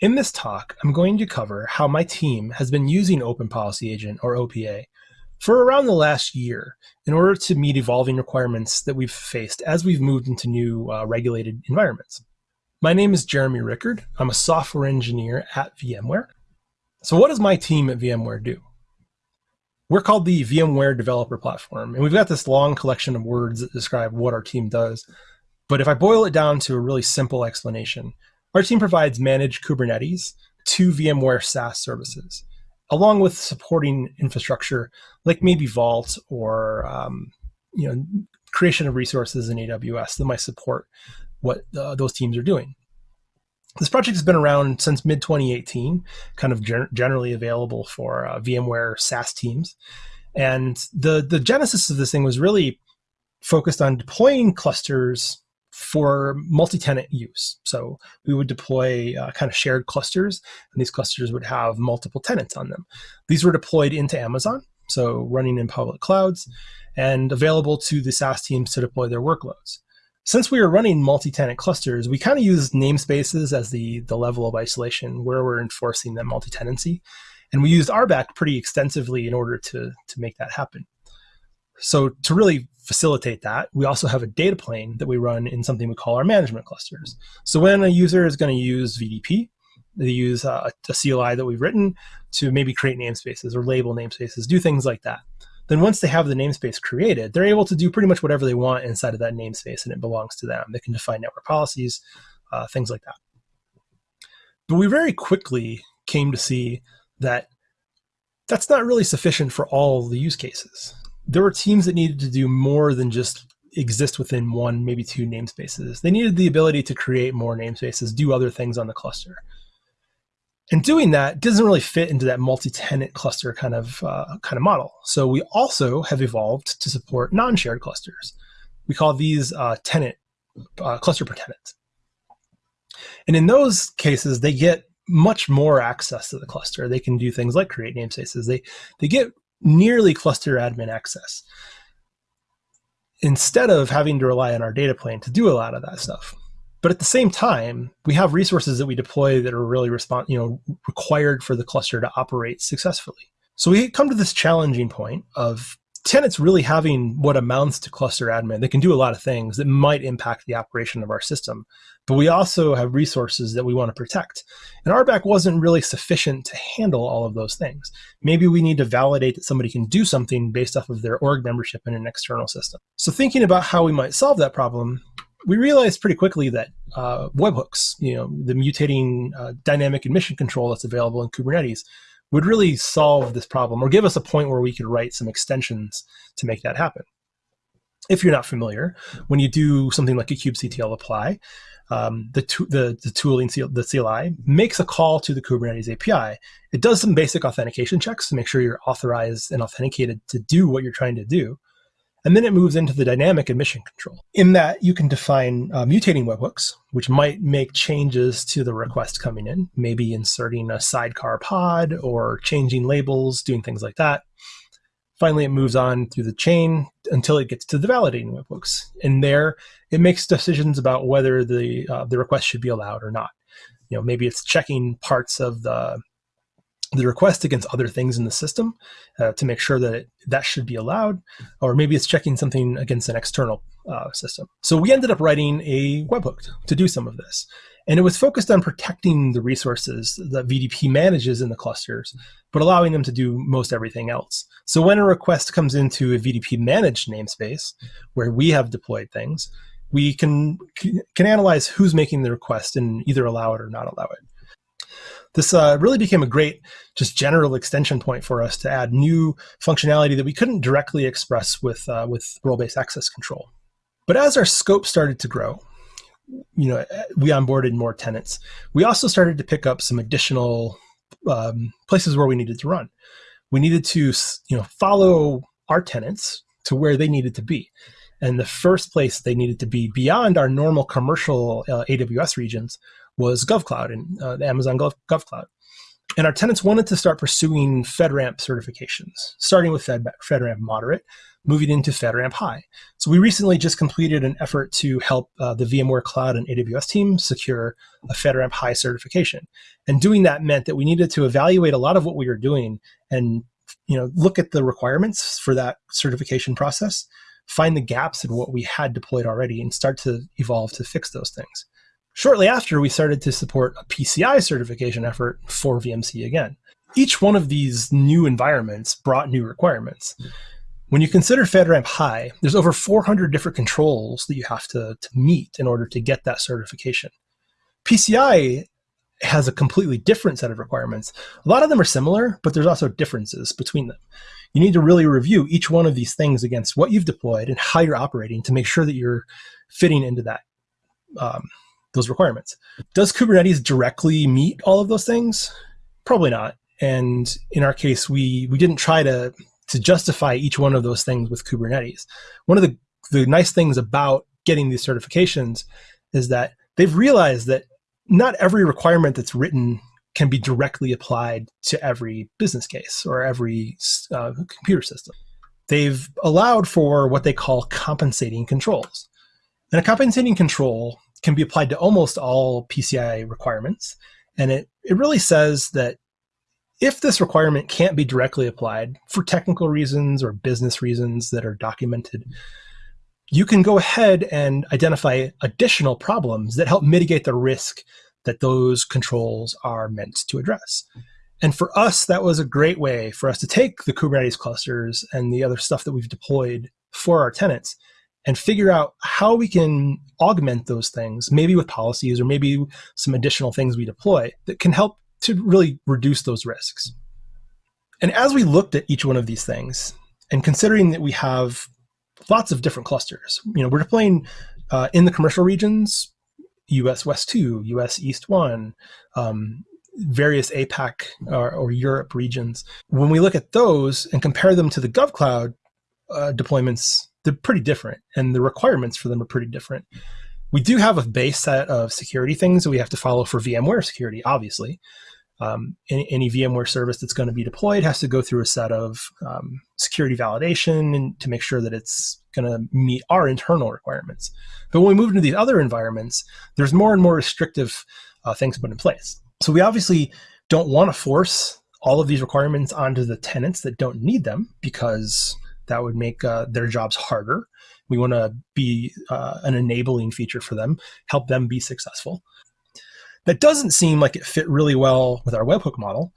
In this talk, I'm going to cover how my team has been using Open Policy Agent, or OPA, for around the last year in order to meet evolving requirements that we've faced as we've moved into new uh, regulated environments. My name is Jeremy Rickard. I'm a software engineer at VMware. So what does my team at VMware do? We're called the VMware Developer Platform, and we've got this long collection of words that describe what our team does. But if I boil it down to a really simple explanation, our team provides managed Kubernetes to VMware SaaS services, along with supporting infrastructure like maybe Vault or um, you know creation of resources in AWS that might support what uh, those teams are doing. This project has been around since mid 2018, kind of gen generally available for uh, VMware SaaS teams. And the, the genesis of this thing was really focused on deploying clusters for multi-tenant use. So we would deploy uh, kind of shared clusters, and these clusters would have multiple tenants on them. These were deployed into Amazon, so running in public clouds, and available to the SaaS teams to deploy their workloads. Since we were running multi-tenant clusters, we kind of used namespaces as the, the level of isolation where we're enforcing that multi-tenancy. And we used RBAC pretty extensively in order to, to make that happen. So to really facilitate that, we also have a data plane that we run in something we call our management clusters. So when a user is going to use VDP, they use a, a CLI that we've written to maybe create namespaces or label namespaces, do things like that. Then once they have the namespace created, they're able to do pretty much whatever they want inside of that namespace and it belongs to them. They can define network policies, uh, things like that. But we very quickly came to see that that's not really sufficient for all the use cases there were teams that needed to do more than just exist within one, maybe two namespaces. They needed the ability to create more namespaces, do other things on the cluster. And doing that doesn't really fit into that multi-tenant cluster kind of uh, kind of model. So we also have evolved to support non-shared clusters. We call these uh, tenant uh, cluster per tenant. And in those cases, they get much more access to the cluster. They can do things like create namespaces. They they get nearly cluster admin access instead of having to rely on our data plane to do a lot of that stuff. But at the same time, we have resources that we deploy that are really respond, you know, required for the cluster to operate successfully. So we come to this challenging point of tenants really having what amounts to cluster admin. They can do a lot of things that might impact the operation of our system, but we also have resources that we want to protect. And RBAC wasn't really sufficient to handle all of those things. Maybe we need to validate that somebody can do something based off of their org membership in an external system. So thinking about how we might solve that problem, we realized pretty quickly that uh, webhooks, you know, the mutating uh, dynamic admission control that's available in Kubernetes, would really solve this problem or give us a point where we could write some extensions to make that happen. If you're not familiar, when you do something like a kubectl apply, um, the, the, the tooling, the CLI, makes a call to the Kubernetes API. It does some basic authentication checks to make sure you're authorized and authenticated to do what you're trying to do. And then it moves into the dynamic admission control. In that, you can define uh, mutating webhooks, which might make changes to the request coming in, maybe inserting a sidecar pod or changing labels, doing things like that. Finally, it moves on through the chain until it gets to the validating webhooks. And there, it makes decisions about whether the uh, the request should be allowed or not. You know, maybe it's checking parts of the the request against other things in the system uh, to make sure that it, that should be allowed, or maybe it's checking something against an external uh, system. So we ended up writing a webhook to do some of this. And it was focused on protecting the resources that VDP manages in the clusters, but allowing them to do most everything else. So when a request comes into a VDP managed namespace, where we have deployed things, we can, can analyze who's making the request and either allow it or not allow it this uh, really became a great just general extension point for us to add new functionality that we couldn't directly express with uh, with role-based access control. But as our scope started to grow, you know, we onboarded more tenants. We also started to pick up some additional um, places where we needed to run. We needed to, you know, follow our tenants to where they needed to be. And the first place they needed to be beyond our normal commercial uh, AWS regions was GovCloud and uh, the Amazon Gov, GovCloud. And our tenants wanted to start pursuing FedRAMP certifications, starting with Fed, FedRAMP moderate, moving into FedRAMP High. So we recently just completed an effort to help uh, the VMware Cloud on AWS team secure a FedRAMP High certification. And doing that meant that we needed to evaluate a lot of what we were doing and you know look at the requirements for that certification process, find the gaps in what we had deployed already, and start to evolve to fix those things. Shortly after, we started to support a PCI certification effort for VMC again. Each one of these new environments brought new requirements. When you consider FedRAMP High, there's over 400 different controls that you have to, to meet in order to get that certification. PCI has a completely different set of requirements. A lot of them are similar, but there's also differences between them. You need to really review each one of these things against what you've deployed and how you're operating to make sure that you're fitting into that um, those requirements. Does Kubernetes directly meet all of those things? Probably not. And in our case, we we didn't try to to justify each one of those things with Kubernetes. One of the the nice things about getting these certifications is that they've realized that not every requirement that's written can be directly applied to every business case or every uh, computer system. They've allowed for what they call compensating controls. And a compensating control can be applied to almost all PCI requirements. And it, it really says that if this requirement can't be directly applied for technical reasons or business reasons that are documented, you can go ahead and identify additional problems that help mitigate the risk that those controls are meant to address. And for us, that was a great way for us to take the Kubernetes clusters and the other stuff that we've deployed for our tenants and figure out how we can augment those things, maybe with policies or maybe some additional things we deploy that can help to really reduce those risks. And as we looked at each one of these things, and considering that we have lots of different clusters, you know, we're deploying uh, in the commercial regions, US West 2, US East 1, um, various APAC or, or, Europe regions. When we look at those and compare them to the GovCloud uh, deployments they're pretty different and the requirements for them are pretty different. We do have a base set of security things that we have to follow for VMware security, obviously. Um, any, any, VMware service that's going to be deployed has to go through a set of um, security validation and to make sure that it's going to meet our internal requirements. But when we move into these other environments, there's more and more restrictive uh, things put in place. So we obviously don't want to force all of these requirements onto the tenants that don't need them because that would make uh, their jobs harder. We want to be uh, an enabling feature for them, help them be successful. That doesn't seem like it fit really well with our webhook model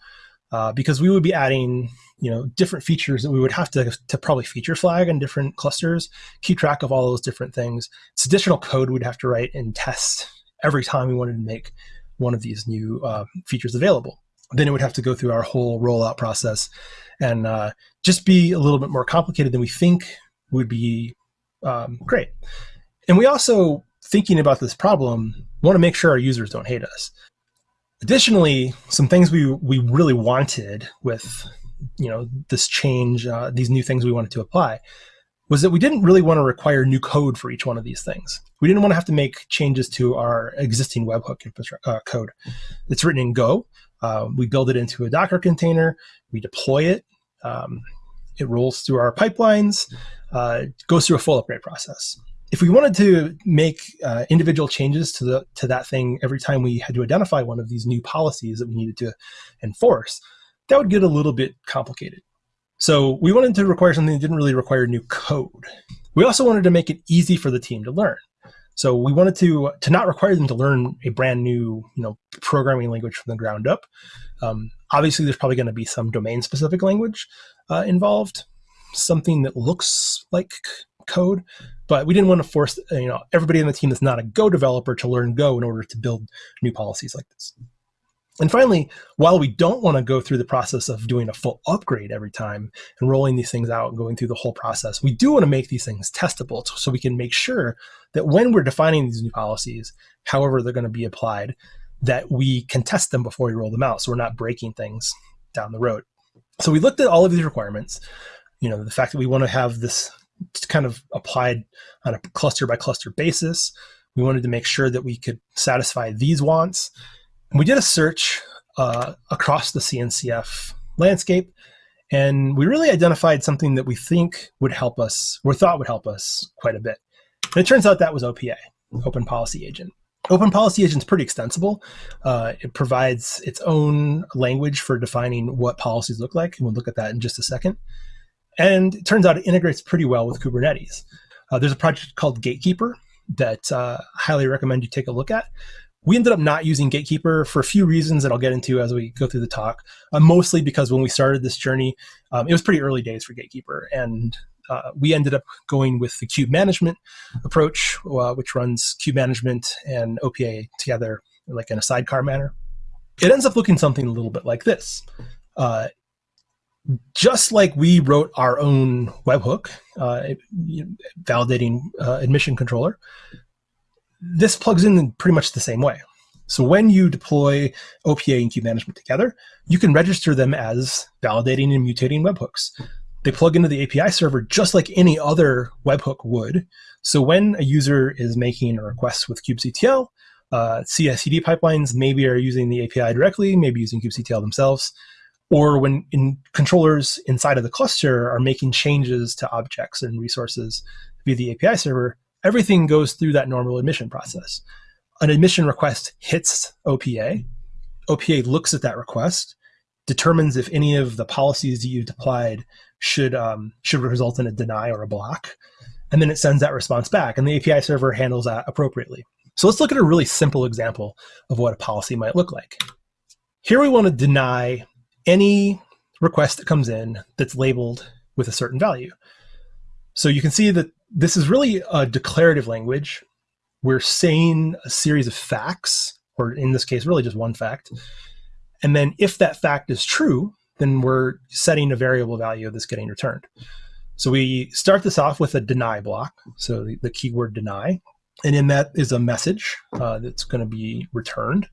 uh, because we would be adding you know different features that we would have to, to probably feature flag in different clusters, keep track of all those different things. It's additional code we'd have to write and test every time we wanted to make one of these new uh, features available. Then it would have to go through our whole rollout process and uh, just be a little bit more complicated than we think would be um, great. And we also, thinking about this problem, want to make sure our users don't hate us. Additionally, some things we, we really wanted with you know this change, uh, these new things we wanted to apply, was that we didn't really want to require new code for each one of these things. We didn't want to have to make changes to our existing webhook uh, code. It's written in Go. Uh, we build it into a Docker container. We deploy it um, it rolls through our pipelines, uh, goes through a full upgrade process. If we wanted to make uh, individual changes to the to that thing every time we had to identify one of these new policies that we needed to enforce, that would get a little bit complicated. So we wanted to require something that didn't really require new code. We also wanted to make it easy for the team to learn. So we wanted to to not require them to learn a brand new you know programming language from the ground up. Um, obviously, there's probably going to be some domain specific language uh, involved, something that looks like code, but we didn't want to force uh, you know everybody in the team that's not a Go developer to learn Go in order to build new policies like this. And finally, while we don't want to go through the process of doing a full upgrade every time and rolling these things out and going through the whole process, we do want to make these things testable so we can make sure that when we're defining these new policies, however they're going to be applied, that we can test them before we roll them out so we're not breaking things down the road. So we looked at all of these requirements, you know, the fact that we want to have this kind of applied on a cluster by cluster basis. We wanted to make sure that we could satisfy these wants we did a search uh, across the CNCF landscape, And we really identified something that we think would help us, or thought would help us quite a bit. And it turns out that was OPA, Open Policy Agent. Open Policy Agent is pretty extensible. Uh, it provides its own language for defining what policies look like, and we'll look at that in just a second. And it turns out it integrates pretty well with Kubernetes. Uh, there's a project called Gatekeeper that uh, I highly recommend you take a look at. We ended up not using Gatekeeper for a few reasons that I'll get into as we go through the talk. Uh, mostly because when we started this journey, um, it was pretty early days for Gatekeeper, and uh, we ended up going with the kube management approach, uh, which runs kube management and OPA together like in a sidecar manner. It ends up looking something a little bit like this. Uh, just like we wrote our own webhook, uh, validating uh, admission controller, this plugs in pretty much the same way. So when you deploy OPA and kube management together, you can register them as validating and mutating webhooks. They plug into the API server just like any other webhook would. So when a user is making a request with kubectl, uh, CI/CD pipelines maybe are using the API directly, maybe using kubectl themselves, or when in controllers inside of the cluster are making changes to objects and resources via the API server, everything goes through that normal admission process. An admission request hits OPA. OPA looks at that request, determines if any of the policies that you've applied should um, should result in a deny or a block, and then it sends that response back, and the API server handles that appropriately. So let's look at a really simple example of what a policy might look like. Here we want to deny any request that comes in that's labeled with a certain value. So you can see that this is really a declarative language. We're saying a series of facts, or in this case, really just one fact. And then if that fact is true, then we're setting a variable value that's getting returned. So we start this off with a deny block. So the, the keyword deny. And in that is a message uh, that's going to be returned.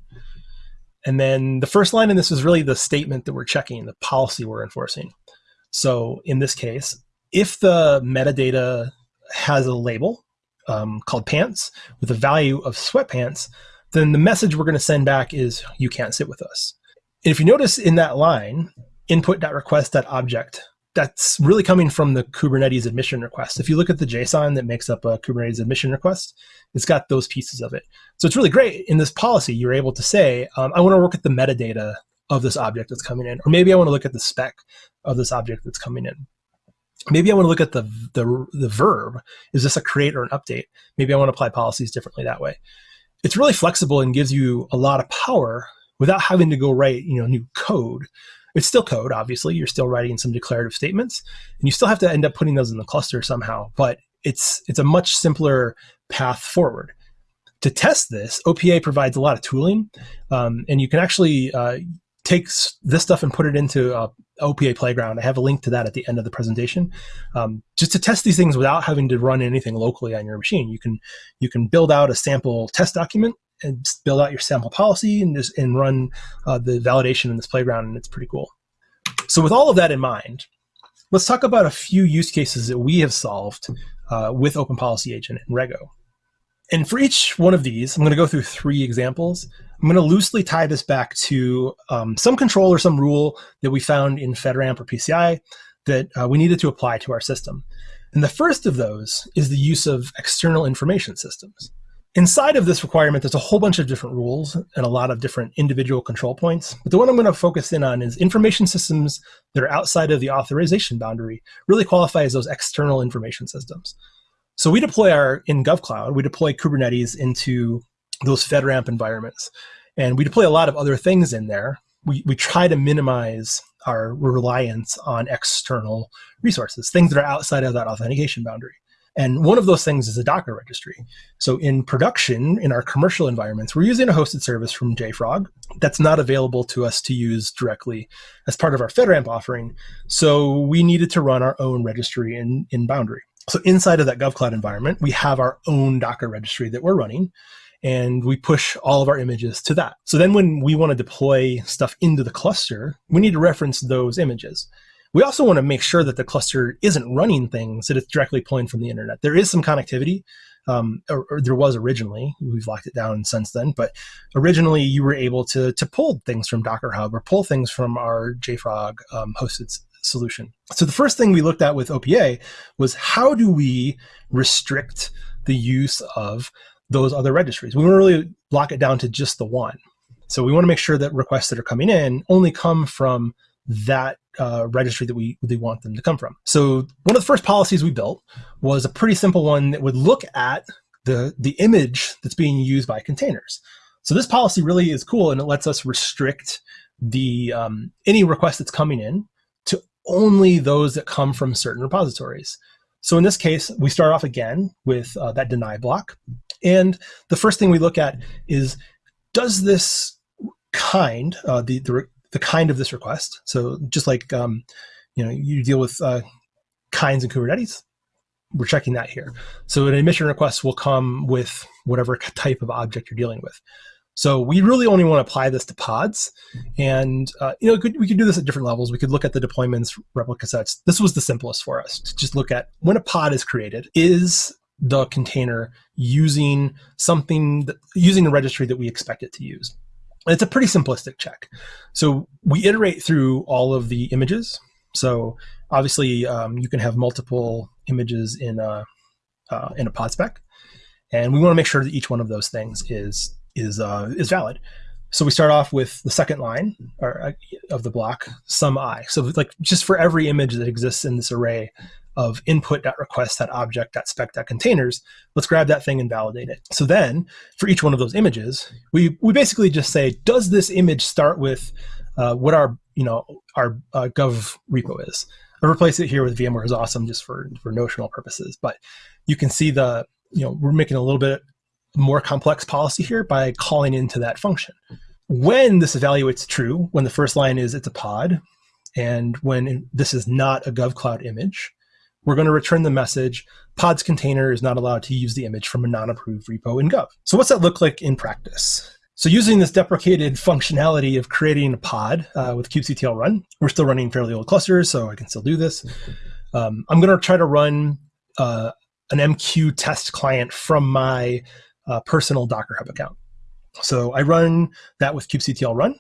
And then the first line in this is really the statement that we're checking, the policy we're enforcing. So in this case, if the metadata has a label um, called pants with a value of sweatpants, then the message we're going to send back is you can't sit with us. And if you notice in that line, input.request.object, that's really coming from the Kubernetes admission request. If you look at the JSON that makes up a Kubernetes admission request, it's got those pieces of it. So it's really great in this policy. You're able to say, um, I want to work at the metadata of this object that's coming in, or maybe I want to look at the spec of this object that's coming in. Maybe I want to look at the, the, the verb. Is this a create or an update? Maybe I want to apply policies differently that way. It's really flexible and gives you a lot of power without having to go write you know new code. It's still code, obviously. You're still writing some declarative statements, and you still have to end up putting those in the cluster somehow. But it's it's a much simpler path forward. To test this, OPA provides a lot of tooling, um, and you can actually uh, take this stuff and put it into a OPA Playground. I have a link to that at the end of the presentation, um, just to test these things without having to run anything locally on your machine. You can you can build out a sample test document and build out your sample policy and just and run uh, the validation in this playground, and it's pretty cool. So with all of that in mind, let's talk about a few use cases that we have solved uh, with Open Policy Agent and Rego. And for each one of these, I'm going to go through three examples. I'm going to loosely tie this back to um, some control or some rule that we found in FedRAMP or PCI that uh, we needed to apply to our system. And the first of those is the use of external information systems. Inside of this requirement, there's a whole bunch of different rules and a lot of different individual control points. But the one I'm going to focus in on is information systems that are outside of the authorization boundary really qualify as those external information systems. So we deploy our, in GovCloud, we deploy Kubernetes into those FedRAMP environments. And we deploy a lot of other things in there. We, we try to minimize our reliance on external resources, things that are outside of that authentication boundary. And one of those things is a Docker registry. So in production, in our commercial environments, we're using a hosted service from JFrog that's not available to us to use directly as part of our FedRAMP offering. So we needed to run our own registry in, in Boundary. So inside of that GovCloud environment, we have our own Docker registry that we're running and we push all of our images to that. So then when we want to deploy stuff into the cluster, we need to reference those images. We also want to make sure that the cluster isn't running things that it's directly pulling from the internet. There is some connectivity, um, or, or, there was originally. We've locked it down since then, but originally you were able to to pull things from Docker Hub or pull things from our JFrog um, hosted solution. So the first thing we looked at with OPA was how do we restrict the use of those other registries? We want to really lock it down to just the one. So we want to make sure that requests that are coming in only come from that uh, registry that we, we want them to come from. So one of the first policies we built was a pretty simple one that would look at the, the image that's being used by containers. So this policy really is cool and it lets us restrict the um, any request that's coming in to only those that come from certain repositories. So in this case, we start off again with uh, that deny block. And the first thing we look at is, does this kind, uh, the, the, the, kind of this request, so just like um, you know, you deal with uh, kinds in Kubernetes, we're checking that here. So an admission request will come with whatever type of object you're dealing with. So we really only want to apply this to pods. And, uh, you know, could, we could do this at different levels. We could look at the deployments, replica sets. This was the simplest for us to just look at when a pod is created, is the container using something, that, using the registry that we expect it to use? It's a pretty simplistic check. So we iterate through all of the images. So obviously um, you can have multiple images in a, uh, in a pod spec. And we want to make sure that each one of those things is is uh, is valid. So we start off with the second line or, uh, of the block, some i. So like just for every image that exists in this array of input.request.object.spec.containers, let's grab that thing and validate it. So then for each one of those images, we, we basically just say, does this image start with uh, what our, you know, our uh, gov repo is? I replace it here with VMware is awesome just for, for notional purposes, but you can see the, you know, we're making a little bit more complex policy here by calling into that function. When this evaluates true, when the first line is it's a pod, and when this is not a GovCloud image, we're going to return the message, pods container is not allowed to use the image from a non-approved repo in Gov. So what's that look like in practice? So using this deprecated functionality of creating a pod uh, with kubectl run, we're still running fairly old clusters, so I can still do this. Um, I'm going to try to run uh, an MQ test client from my uh, personal Docker Hub account. So I run that with kubectl run.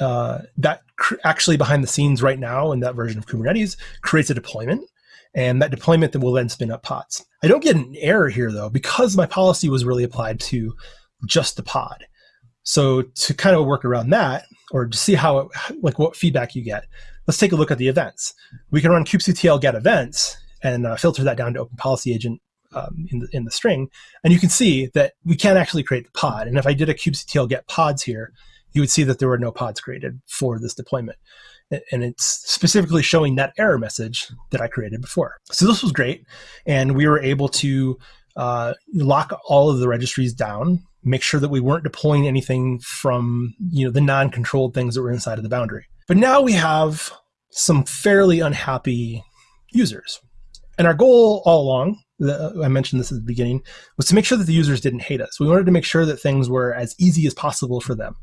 Uh, that actually behind the scenes right now in that version of Kubernetes creates a deployment and that deployment that will then spin up pods. I don't get an error here though, because my policy was really applied to just the pod. So to kind of work around that or to see how, it, like what feedback you get, let's take a look at the events. We can run kubectl get events and uh, filter that down to open policy agent um, in, the, in the string. And you can see that we can't actually create the pod. And if I did a kubectl get pods here, you would see that there were no pods created for this deployment. And it's specifically showing that error message that I created before. So this was great. And we were able to uh, lock all of the registries down, make sure that we weren't deploying anything from you know the non-controlled things that were inside of the boundary. But now we have some fairly unhappy users. And our goal all along I mentioned this at the beginning, was to make sure that the users didn't hate us. We wanted to make sure that things were as easy as possible for them.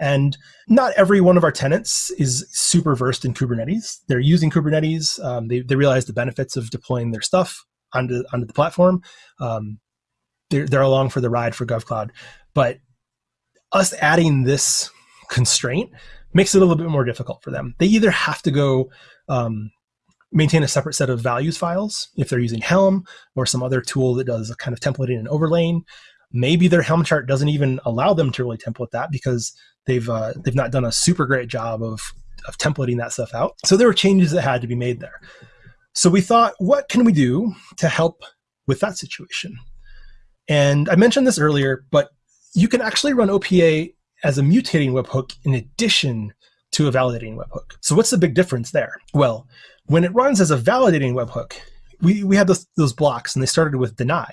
And not every one of our tenants is super versed in Kubernetes. They're using Kubernetes. Um, they, they realize the benefits of deploying their stuff onto, onto the platform. Um, they're, they're along for the ride for GovCloud. But us adding this constraint makes it a little bit more difficult for them. They either have to go um, maintain a separate set of values files if they're using Helm or some other tool that does a kind of templating and overlaying. Maybe their Helm chart doesn't even allow them to really template that because they've uh, they've not done a super great job of of templating that stuff out. So there were changes that had to be made there. So we thought, what can we do to help with that situation? And I mentioned this earlier, but you can actually run OPA as a mutating webhook in addition to a validating webhook. So what's the big difference there? Well, when it runs as a validating webhook, we, we had those, those blocks and they started with deny.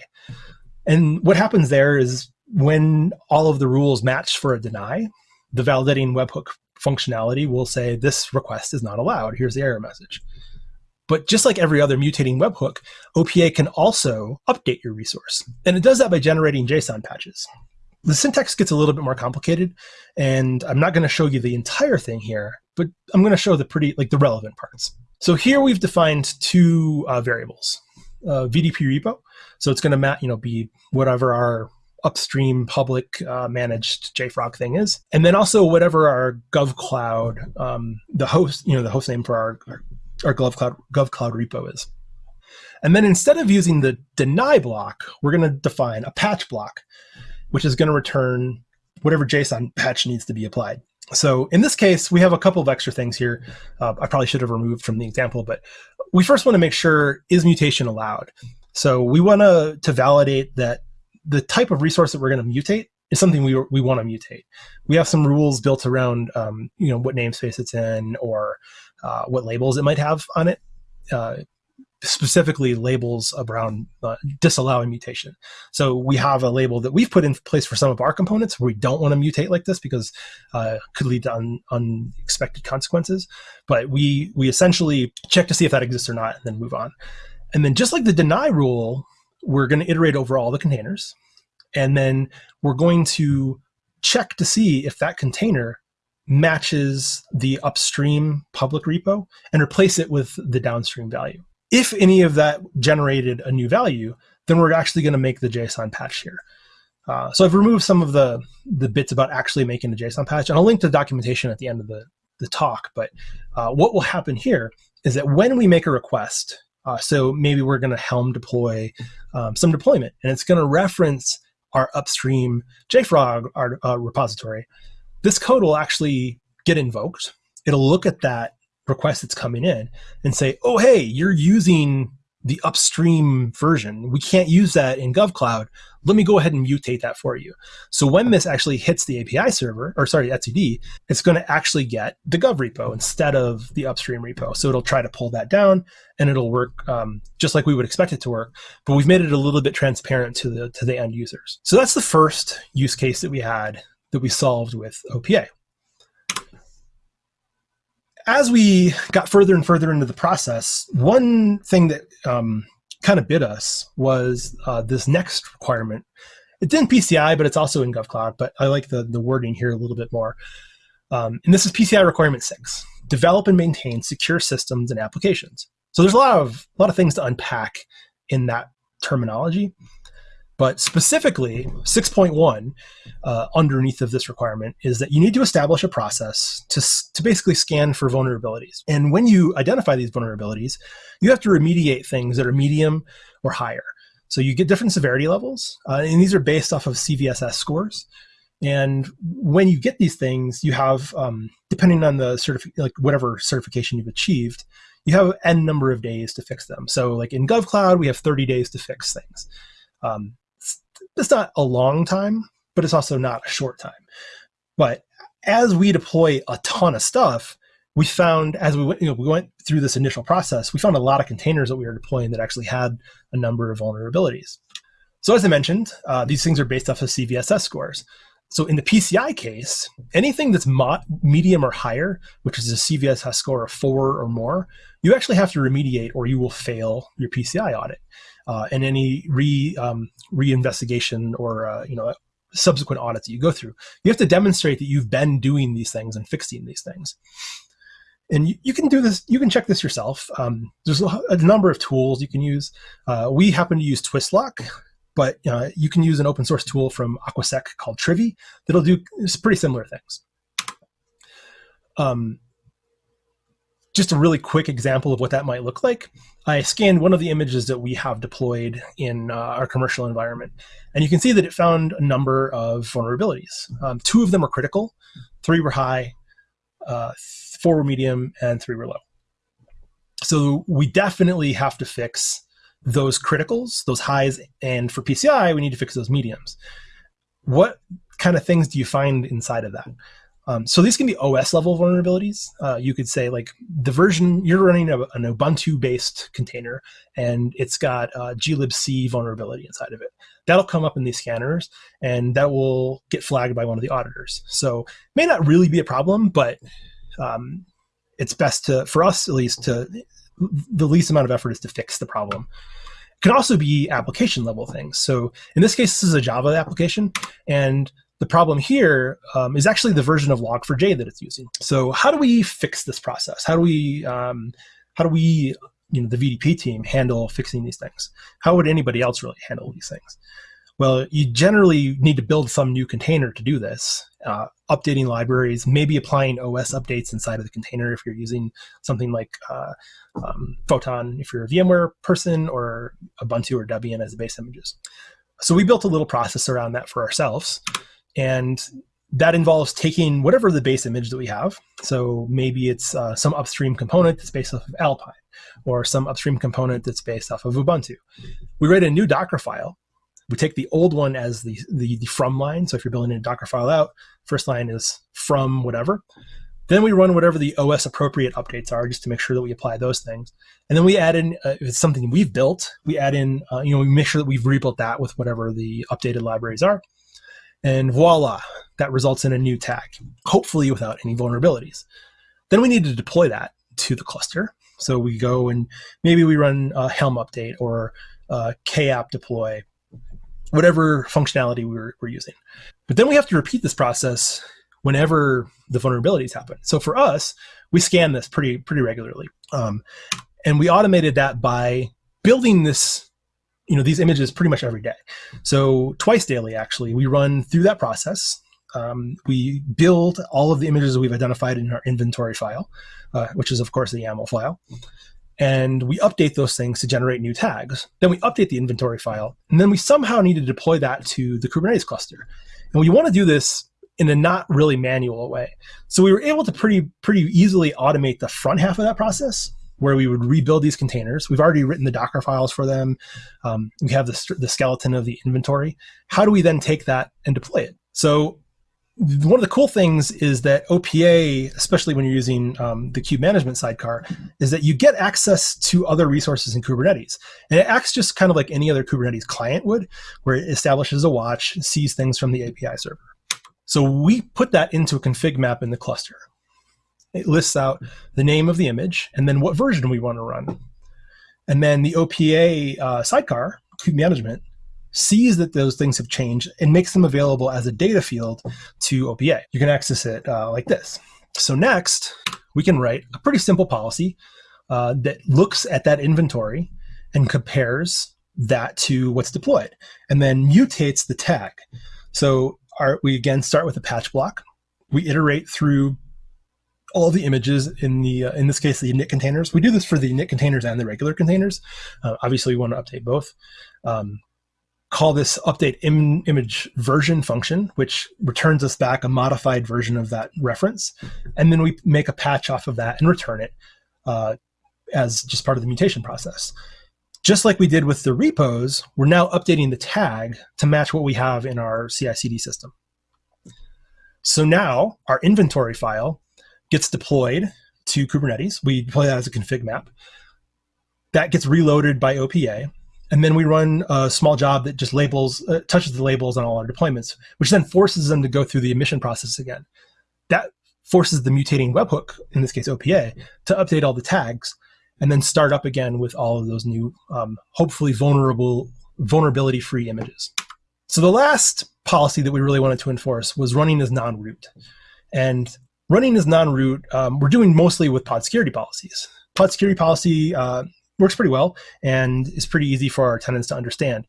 And what happens there is when all of the rules match for a deny, the validating webhook functionality will say this request is not allowed. Here's the error message. But just like every other mutating webhook, OPA can also update your resource. And it does that by generating JSON patches. The syntax gets a little bit more complicated, and I'm not going to show you the entire thing here, but I'm going to show the pretty, like the relevant parts. So here we've defined two uh, variables, uh, VDP repo. So it's going to you know be whatever our upstream public uh, managed JFrog thing is, and then also whatever our GovCloud, um, the host, you know, the host name for our, our our GovCloud, GovCloud repo is. And then instead of using the deny block, we're going to define a patch block, which is going to return whatever JSON patch needs to be applied. So in this case, we have a couple of extra things here. Uh, I probably should have removed from the example, but we first want to make sure is mutation allowed. So we want to to validate that the type of resource that we're going to mutate is something we we want to mutate. We have some rules built around um, you know what namespace it's in or uh, what labels it might have on it. Uh, specifically labels around uh, disallowing mutation. So we have a label that we've put in place for some of our components where we don't want to mutate like this because uh, could lead to un unexpected consequences. But we we essentially check to see if that exists or not, and then move on. And then just like the deny rule, we're going to iterate over all the containers, and then we're going to check to see if that container matches the upstream public repo and replace it with the downstream value if any of that generated a new value, then we're actually going to make the JSON patch here. Uh, so I've removed some of the, the bits about actually making the JSON patch, and I'll link to the documentation at the end of the, the talk. But uh, what will happen here is that when we make a request, uh, so maybe we're going to Helm deploy um, some deployment, and it's going to reference our upstream JFrog our, uh, repository, this code will actually get invoked. It'll look at that request that's coming in and say, oh, hey, you're using the upstream version. We can't use that in GovCloud. Let me go ahead and mutate that for you. So when this actually hits the API server, or sorry, etcd, it's going to actually get the Gov repo instead of the upstream repo. So it'll try to pull that down and it'll work um, just like we would expect it to work. But we've made it a little bit transparent to the, to the end users. So that's the first use case that we had that we solved with OPA as we got further and further into the process, one thing that um, kind of bit us was uh, this next requirement. It's in PCI, but it's also in GovCloud, but I like the, the wording here a little bit more. Um, and this is PCI requirement six, develop and maintain secure systems and applications. So there's a lot of, a lot of things to unpack in that terminology. But specifically, 6.1 uh, underneath of this requirement is that you need to establish a process to, to basically scan for vulnerabilities. And when you identify these vulnerabilities, you have to remediate things that are medium or higher. So you get different severity levels, uh, and these are based off of CVSS scores. And when you get these things, you have, um, depending on the certifi- like whatever certification you've achieved, you have n number of days to fix them. So like in GovCloud, we have 30 days to fix things. Um, it's not a long time, but it's also not a short time. But as we deploy a ton of stuff, we found as we went, you know, we went through this initial process, we found a lot of containers that we were deploying that actually had a number of vulnerabilities. So as I mentioned, uh, these things are based off of CVSS scores. So in the PCI case, anything that's medium or higher, which is a CVSS score of four or more, you actually have to remediate or you will fail your PCI audit uh, and any re um, reinvestigation or uh, you know subsequent audits that you go through. You have to demonstrate that you've been doing these things and fixing these things. And you, you can do this, you can check this yourself. Um, there's a, a, number of tools you can use. Uh, we happen to use Twistlock, but uh, you can use an open source tool from Aquasec called Trivy that'll do pretty similar things. Um, just a really quick example of what that might look like. I scanned one of the images that we have deployed in uh, our commercial environment, and you can see that it found a number of vulnerabilities. Um, two of them were critical, three were high, uh, four were medium, and three were low. So we definitely have to fix those criticals, those highs, and for PCI, we need to fix those mediums. What kind of things do you find inside of that? Um, so these can be OS level vulnerabilities. Uh, you could say like the version you're running a, an Ubuntu based container and it's got uh, glibc vulnerability inside of it. That'll come up in these scanners and that will get flagged by one of the auditors. So may not really be a problem, but um, it's best to, for us at least, to the least amount of effort is to fix the problem. It can also be application level things. So in this case, this is a Java application and the problem here um, is actually the version of Log4j that it's using. So how do we fix this process? How do we, um, how do we, you know, the VDP team handle fixing these things? How would anybody else really handle these things? Well, you generally need to build some new container to do this, uh, updating libraries, maybe applying OS updates inside of the container if you're using something like uh, um, Photon if you're a VMware person or Ubuntu or Debian as the base images. So we built a little process around that for ourselves. And that involves taking whatever the base image that we have. So maybe it's uh, some upstream component that's based off of Alpine or some upstream component that's based off of Ubuntu. We write a new Docker file. We take the old one as the, the, the from line. So if you're building a Docker file out, first line is from whatever. Then we run whatever the OS appropriate updates are just to make sure that we apply those things. And then we add in, uh, if it's something we've built, we add in, uh, you know, we make sure that we've rebuilt that with whatever the updated libraries are. And voila, that results in a new tag, hopefully without any vulnerabilities. Then we need to deploy that to the cluster. So we go and maybe we run a Helm update or a KApp deploy, whatever functionality we're, we're using. But then we have to repeat this process whenever the vulnerabilities happen. So for us, we scan this pretty pretty regularly, um, and we automated that by building this, you know, these images pretty much every day. So twice daily, actually, we run through that process. Um, we build all of the images we've identified in our inventory file, uh, which is of course the YAML file. And we update those things to generate new tags. Then we update the inventory file, and then we somehow need to deploy that to the Kubernetes cluster. And we want to do this in a not really manual way. So we were able to pretty pretty easily automate the front half of that process where we would rebuild these containers. We've already written the Docker files for them. Um, we have the, the skeleton of the inventory. How do we then take that and deploy it? So one of the cool things is that OPA, especially when you're using um, the kube management sidecar, is that you get access to other resources in Kubernetes. And it acts just kind of like any other Kubernetes client would, where it establishes a watch, sees things from the API server. So we put that into a config map in the cluster. It lists out the name of the image and then what version we want to run. And then the OPA uh, sidecar, kube management, sees that those things have changed and makes them available as a data field to OPA. You can access it uh, like this. So next, we can write a pretty simple policy uh, that looks at that inventory and compares that to what's deployed and then mutates the tag. So our, we again start with a patch block. We iterate through all the images in the, uh, in this case, the init containers. We do this for the init containers and the regular containers. Uh, obviously, we want to update both. Um, call this update Im image version function, which returns us back a modified version of that reference. And then we make a patch off of that and return it uh, as just part of the mutation process. Just like we did with the repos, we're now updating the tag to match what we have in our CI/CD system. So now our inventory file gets deployed to Kubernetes. We deploy that as a config map. That gets reloaded by OPA. And then we run a small job that just labels, uh, touches the labels on all our deployments, which then forces them to go through the admission process again. That forces the mutating webhook, in this case OPA, to update all the tags and then start up again with all of those new, um, hopefully vulnerable, vulnerability-free images. So the last policy that we really wanted to enforce was running as non-root. And running is non-root, um, we're doing mostly with pod security policies. Pod security policy uh, works pretty well and is pretty easy for our tenants to understand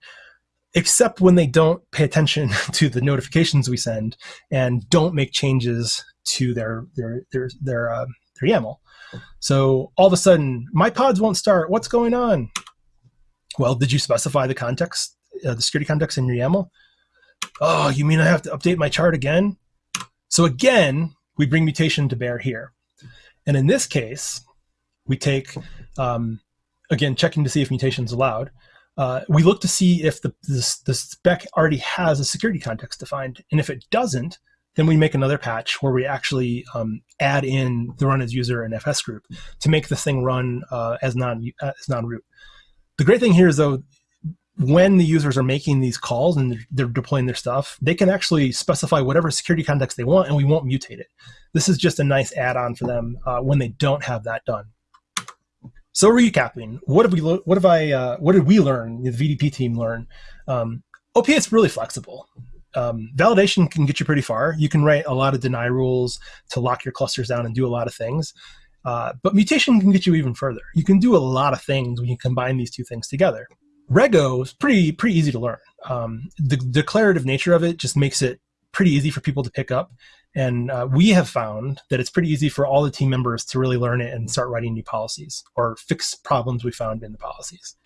except when they don't pay attention to the notifications we send and don't make changes to their their their their, uh, their YAML. So all of a sudden, my pods won't start. What's going on? Well, did you specify the context, uh, the security context in your YAML? Oh, you mean I have to update my chart again? So again, we bring mutation to bear here. And in this case, we take, um, again, checking to see if mutation is allowed. Uh, we look to see if the, the, the spec already has a security context defined. And if it doesn't, then we make another patch where we actually um, add in the run as user and FS group to make the thing run uh, as non as non-root. The great thing here is though, when the users are making these calls and they're deploying their stuff, they can actually specify whatever security context they want, and we won't mutate it. This is just a nice add-on for them uh, when they don't have that done. So recapping, what have we? What have I? Uh, what did we learn? The VDP team learn. Um, is really flexible um, validation can get you pretty far. You can write a lot of deny rules to lock your clusters down and do a lot of things. Uh, but mutation can get you even further. You can do a lot of things when you combine these two things together. Rego is pretty pretty easy to learn. Um, the declarative nature of it just makes it pretty easy for people to pick up. And uh, we have found that it's pretty easy for all the team members to really learn it and start writing new policies or fix problems we found in the policies.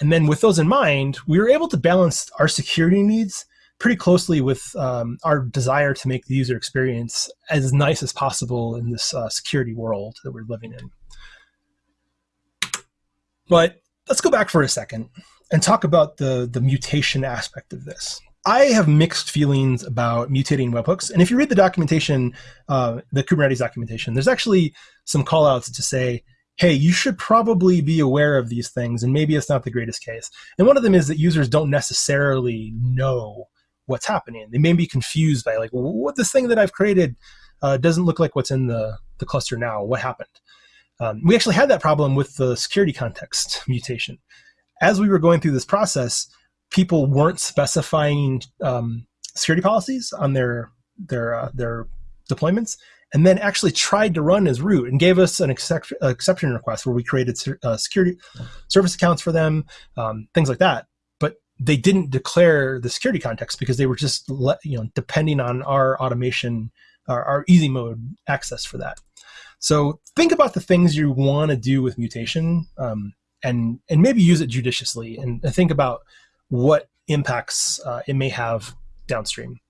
And then with those in mind, we were able to balance our security needs pretty closely with um, our desire to make the user experience as nice as possible in this uh, security world that we're living in. But let's go back for a second and talk about the, the mutation aspect of this. I have mixed feelings about mutating webhooks. And if you read the documentation, uh, the Kubernetes documentation, there's actually some callouts to say, hey, you should probably be aware of these things, and maybe it's not the greatest case. And one of them is that users don't necessarily know what's happening. They may be confused by like, what this thing that I've created uh, doesn't look like what's in the, the cluster now. What happened? Um, we actually had that problem with the security context mutation. As we were going through this process, people weren't specifying um, security policies on their their uh, their deployments, and then actually tried to run as root and gave us an excep exception request where we created uh, security service accounts for them, um, things like that. But they didn't declare the security context because they were just let, you know depending on our automation, our, our easy mode access for that. So think about the things you want to do with mutation, um, and and maybe use it judiciously, and, and think about what impacts uh, it may have downstream.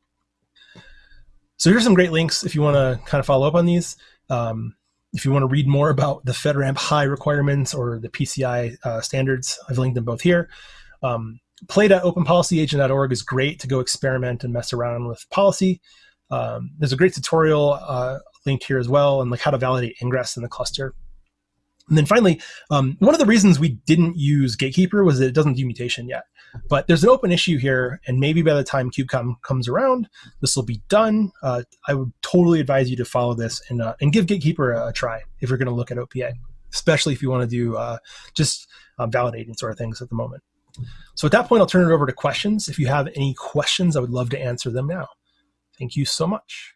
So here's some great links if you want to kind of follow up on these. Um, if you want to read more about the FedRAMP high requirements or the PCI uh, standards, I've linked them both here. Um, play.openpolicyagent.org is great to go experiment and mess around with policy. Um, there's a great tutorial uh, linked here as well on like how to validate ingress in the cluster. And then finally, um, one of the reasons we didn't use Gatekeeper was that it doesn't do mutation yet. But there's an open issue here, and maybe by the time KubeCon comes around, this will be done. Uh, I would totally advise you to follow this and, uh, and give Gatekeeper a, a try if you're going to look at OPA, especially if you want to do uh, just uh, validating sort of things at the moment. So at that point, I'll turn it over to questions. If you have any questions, I would love to answer them now. Thank you so much.